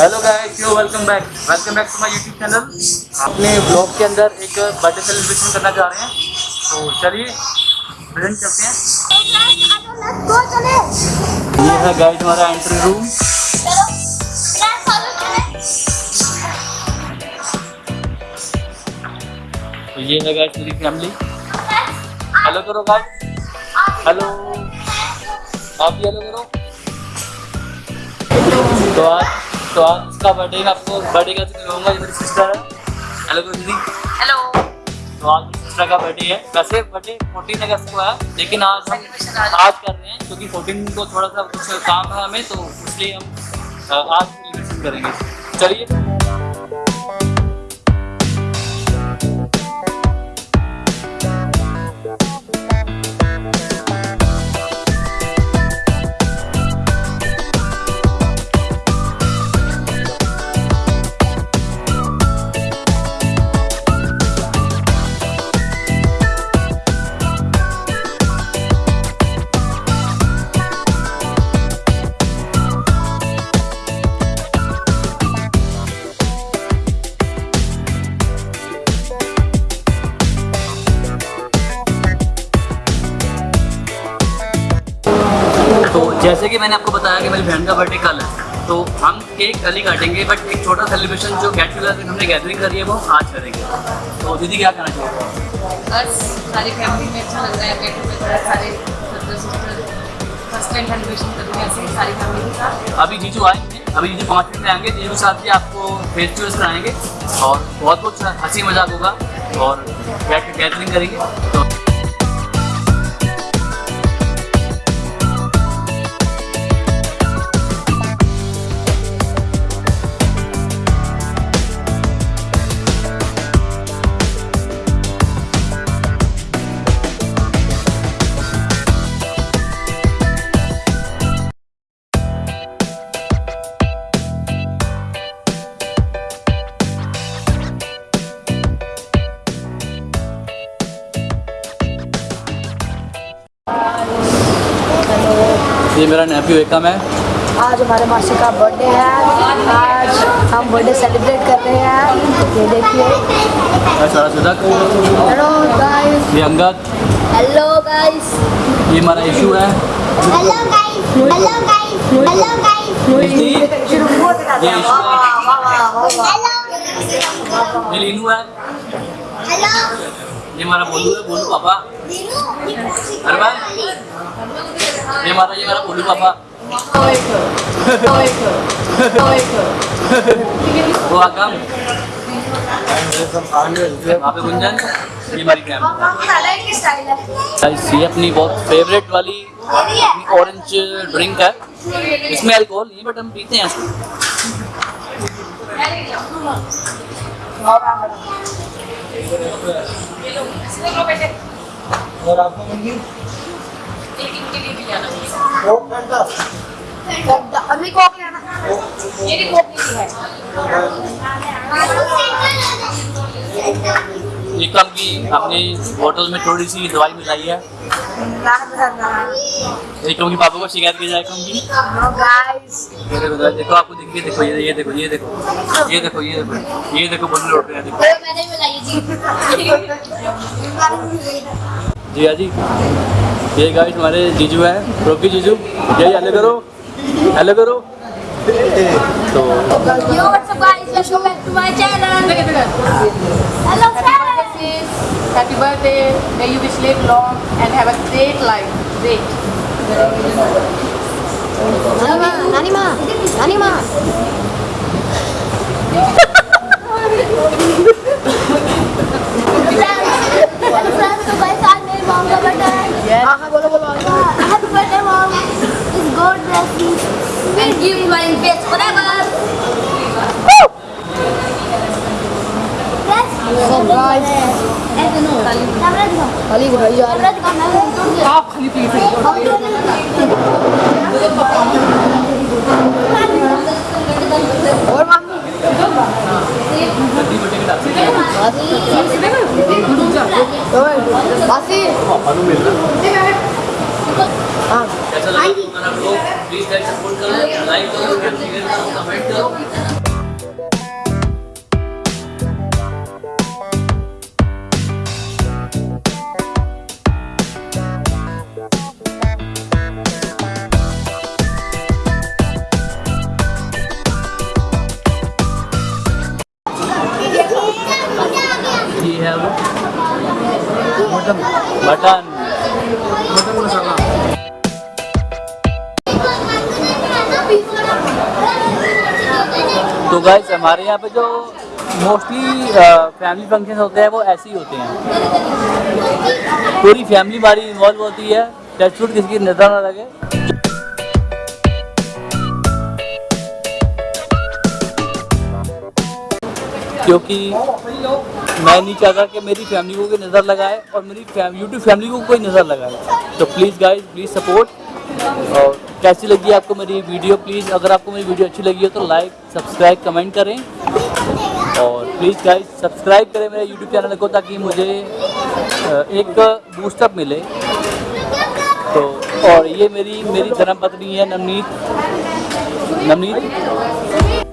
Hello guys yo welcome back welcome back to my YouTube channel अपने blog के अंदर एक बर्थडे सेलिब्रेशन करना चाह रहे हैं। तो चलिए प्रेजेंट करते हैं। ये है गाइस हमारा एंट्री रूम तो ये है गाइस मेरी फैमिली हेलो करो गाइस हेलो आप भी हेलो करो। तो आज तो आज उसका बर्थडे में आपको बर्थडे का कहूँगा ये मेरी सिस्टर है। हेलो दीदी हेलो तो आज सिस्टर का बर्थडे है। वैसे बर्थडे फोर्टीन अगस्त को है लेकिन आज हम आज। आज कर रहे हैं क्योंकि फोर्टीन को थोड़ा सा कुछ काम है हमें तो इसलिए हम आज सेलिब्रेशन करेंगे। चलिए। जैसे कि मैंने आपको बताया कि मेरी बहन का बर्थडे कल है तो हम केक कल ही काटेंगे बट एक छोटा सेलिब्रेशन जो गेट टुगेदर हमने गैदरिंग करी है वो आज करेंगे। तो दीदी क्या कहना चाहोगे बस सारी फैमिली में अच्छा लग रहा है गेट टुगेदर सारे फ़र्स्ट टाइम सेलिब्रेशन हैं ऐसे सारी फैमिली के साथ। अभी जीजू आएँगे अभी जीजू पाँच मिनट में आएँगे जीजू के साथ भी आपको फेस टू फेस कराएँगे और बहुत कुछ हँसी मज़ाक होगा और बैठ के गैदरिंग करेंगे तो ये मेरा नेफ्यू एकम है आज हमारे मासी का बर्थडे है। आज हम बर्थडे सेलिब्रेट कर रहे हैं। ये देखिए। सारा सुधक हेलो गाइस ये अंगद हेलो गाइस ये हमारा इशू है। Guys, hello guys, hello guys, मिष्टी, ये इशू है hello, ये लीनू है। Hello. ये हमारा बोलू है बोलू पापा। अरमान। ये हमारा ये हमारा बोलू पापा वो आगम वहाँ पे गुंजन ये हमारी फैमिली ये अपनी बहुत फेवरेट वाली ऑरेंज ड्रिंक है इसमें अल्कोहल नहीं बट हम पीते हैं और आपको एक इनके लिए भी लाना अभी नहीं है। ये कम की हमने बोतल में थोड़ी सी दवाई मिलाई है। एक कम की पापा को शिकायत की जाए कम की। गाइस देखो देखो, देखो आपको देखिए देखो ये ये देखो ये देखो ये देखो ये देखो ये देखो बोल लौट रहे हैं देखो। मैंने भी बुलाई जी। जी हाँ जी ये गाइस हमारे जीजू हैं रोकी जीजू यही हेलो करो हेलो करो तो Yo, what's up guys? Welcome back to my channel. Hello friends. Happy birthday. May you be live long and have a great life. Great. नानी माँ नानी माँ give you my best forever. Yes. So guys ऐसे no. कैसा लगा अगर आप please like support करो लाइक करो शेयर करो कमेंट करो ये तो गाइस हमारे यहाँ पे जो मोस्टली फैमिली फ़ंक्शन होते हैं, वो ऐसे ही होते हैं। पूरी फैमिली हमारी इन्वॉल्व होती है। टच फ़ूड किसी की नज़र ना लगे। क्योंकि मैं नहीं चाहता कि मेरी फैमिली को कोई नज़र लगाए और मेरी यूट्यूब फैमिली को कोई नज़र लगाए। तो प्लीज़ गाइस प्लीज़ सपोर्ट और कैसी लगी आपको मेरी वीडियो? प्लीज़ अगर आपको मेरी वीडियो अच्छी लगी हो तो लाइक सब्सक्राइब कमेंट करें। और प्लीज़ गाइस सब्सक्राइब करें मेरे यूट्यूब चैनल को ताकि मुझे एक बूस्टअप मिले। तो और ये मेरी मेरी धर्म पत्नी है नवनीत। नवनीत?